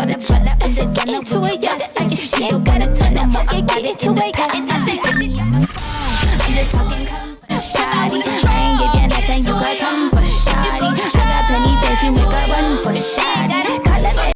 gonna turn up. I said, get into it, yes. I said, she ain't gonna turn up. Fuck it, get into it, yes. I said, I'm just talking shawty, I ain't giving you nothing, you gotta come for shawty. I got plenty things you nigga run for shawty.